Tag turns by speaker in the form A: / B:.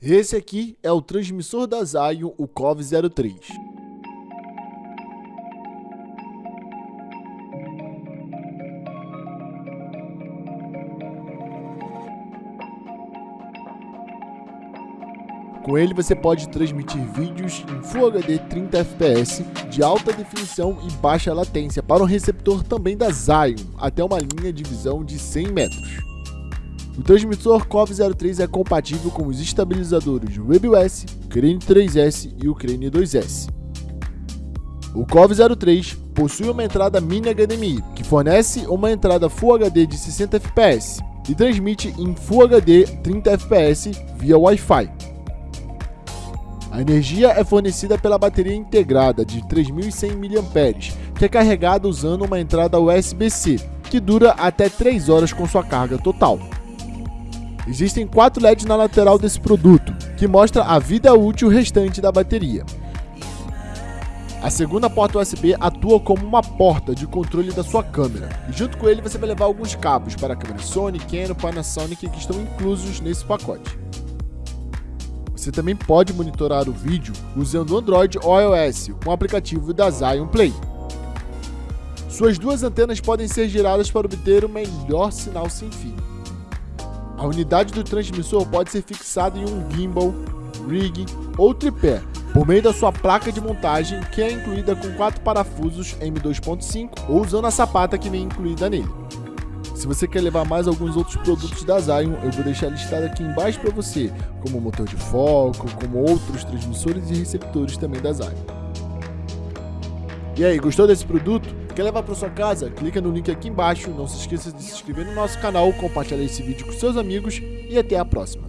A: Esse aqui é o transmissor da Zion, o COV03. Com ele você pode transmitir vídeos em Full HD 30 fps de alta definição e baixa latência para um receptor também da Zion, até uma linha de visão de 100 metros. O transmissor COV03 é compatível com os estabilizadores WebOS, Crane 3S e o Crane 2S. O COV03 possui uma entrada mini HDMI, que fornece uma entrada Full HD de 60 fps e transmite em Full HD 30 fps via Wi-Fi. A energia é fornecida pela bateria integrada de 3.100 mAh, que é carregada usando uma entrada USB-C, que dura até 3 horas com sua carga total. Existem quatro LEDs na lateral desse produto, que mostra a vida útil restante da bateria. A segunda porta USB atua como uma porta de controle da sua câmera, e junto com ele você vai levar alguns cabos para a câmera Sony, Canon, Panasonic que estão inclusos nesse pacote. Você também pode monitorar o vídeo usando Android ou iOS com o aplicativo da Zion Play. Suas duas antenas podem ser giradas para obter o melhor sinal sem fio. A unidade do transmissor pode ser fixada em um gimbal, rig ou tripé, por meio da sua placa de montagem, que é incluída com quatro parafusos M2.5 ou usando a sapata que vem incluída nele. Se você quer levar mais alguns outros produtos da Zion, eu vou deixar listado aqui embaixo para você, como motor de foco, como outros transmissores e receptores também da Zion. E aí, gostou desse produto? Quer levar para sua casa? Clica no link aqui embaixo. Não se esqueça de se inscrever no nosso canal, compartilhar esse vídeo com seus amigos e até a próxima.